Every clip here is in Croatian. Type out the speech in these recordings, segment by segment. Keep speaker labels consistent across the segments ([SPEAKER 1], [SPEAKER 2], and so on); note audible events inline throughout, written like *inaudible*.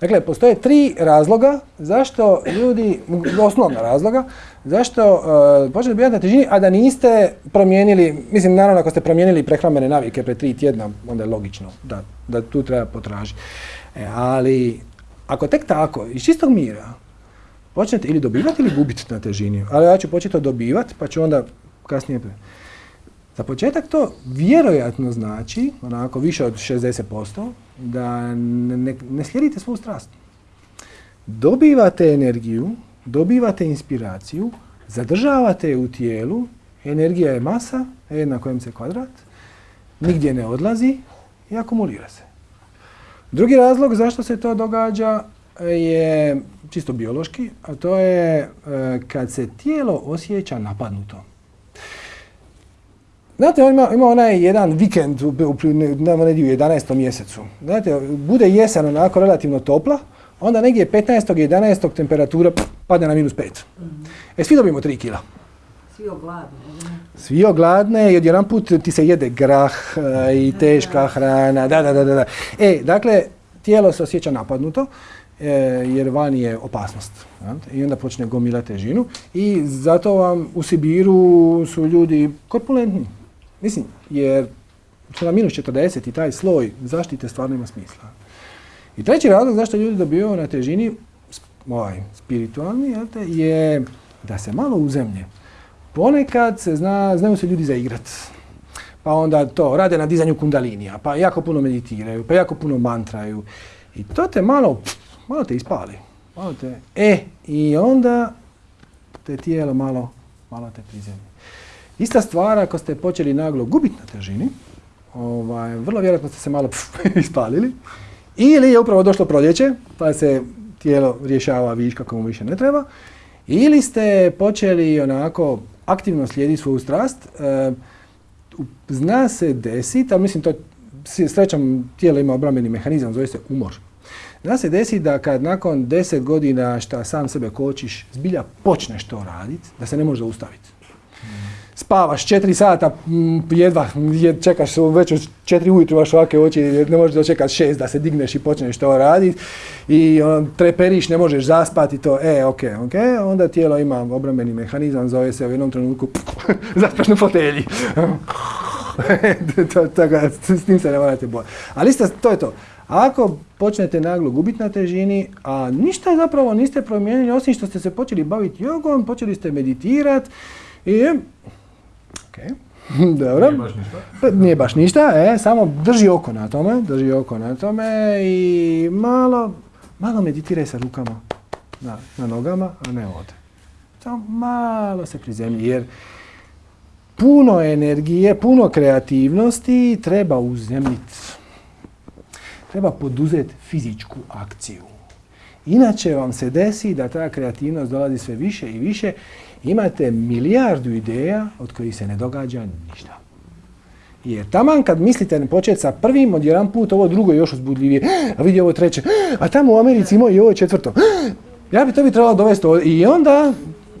[SPEAKER 1] Dakle, postoje tri razloga zašto ljudi, osnovna razloga, zašto uh, počnete biti na težini, a da niste promijenili, mislim naravno ako ste promijenili prehrambene navike pre tri tjedna, onda je logično da, da tu treba potražiti. E, ali ako tek tako, iz čistog mira, počnete ili dobivati ili gubiti na težini, ali ja ću početi dobivati, pa ću onda kasnije... Za početak to vjerojatno znači, onako više od 60%, da ne, ne slijedite svu strast. Dobivate energiju, dobivate inspiraciju, zadržavate je u tijelu, energija je masa, jedna kojem se kvadrat, nigdje ne odlazi i akumulira se. Drugi razlog zašto se to događa je čisto biološki, a to je e, kad se tijelo osjeća napadnuto. Znate, ima, ima onaj jedan vikend u, u, u 11. mjesecu. Znate, bude jesen onako relativno topla, onda negdje 15. 11. temperatura pff, padne na minus 5. Mm. E, svi dobijemo 3 kila.
[SPEAKER 2] Svi ogladne.
[SPEAKER 1] Svi ogladne i odjedan put ti se jede grah e, i teška hrana. Da, da, da, da. E, dakle, tijelo se osjeća napadnuto e, jer vani je opasnost. I onda počne gomila težinu i zato vam u Sibiru su ljudi korpulentni. Mislim, jer na minus 40 i taj sloj zaštite stvarno ima smisla. I treći razlog zašto ljudi dobivaju na težini, ovaj, spiritualni, je da se malo uzemlje. Ponekad se zna, znaju se ljudi zaigrat. Pa onda to, rade na dizanju kundalinija, pa jako puno meditiraju, pa jako puno mantraju. I to te malo, malo te ispali. Malo te, e, i onda te tijelo malo, malo te prizemlje. Ista stvar ako ste počeli naglo gubiti na težini, ovaj, vrlo vjerojatno ste se malo pf, *laughs* ispalili, ili je upravo došlo proljeće, pa se tijelo rješava viška komu više ne treba, ili ste počeli onako aktivno slijediti svoju strast, e, zna se desiti, ali mislim to srećom tijelo ima obrambeni mehanizam, zove se umor. Zna se desi da kad nakon deset godina šta sam sebe kočiš, zbilja počneš to raditi, da se ne može zaustaviti spavaš četiri sata, jedva čekaš već u četiri ujutru vaš ovakve oči, ne možeš dočekati šest da se digneš i počneš to raditi i on, treperiš, ne možeš zaspati to, e, ok, ok, onda tijelo ima obrambeni mehanizam, zove se u jednom trenutku *laughs* zaspaš na fotelji. *laughs* Tako s tim se ne morate bojati. Ali isto, to je to. Ako počnete naglo gubiti na težini, a ništa zapravo niste promijenili, osim što ste se počeli baviti jogom, počeli ste meditirati, i Ok, *laughs* dobro.
[SPEAKER 3] Nije baš ništa.
[SPEAKER 1] Pa, nije baš ništa, e, samo drži oko na tome, drži oko na tome i malo, malo meditiraj sa rukama na, na nogama, a ne ovdje. Samo malo se prizemlji, jer puno energije, puno kreativnosti treba uzemljiti. Treba poduzeti fizičku akciju. Inače vam se desi da ta kreativnost dolazi sve više i više imate milijardu ideja od kojih se ne događa ništa. Jer taman kad mislite početi sa prvim, od jedan put ovo drugo je još uzbudljivije, *gasps* a vidi ovo treće, *gasps* a tamo u Americi ima i ovo četvrto. *gasps* Ja bi to bi trebalo dovesti ovdje. I onda,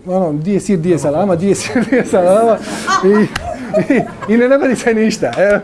[SPEAKER 1] ono, di je sir, di je salama, di je sir, di je salama i, i, i ne dogodi se ništa. Evo.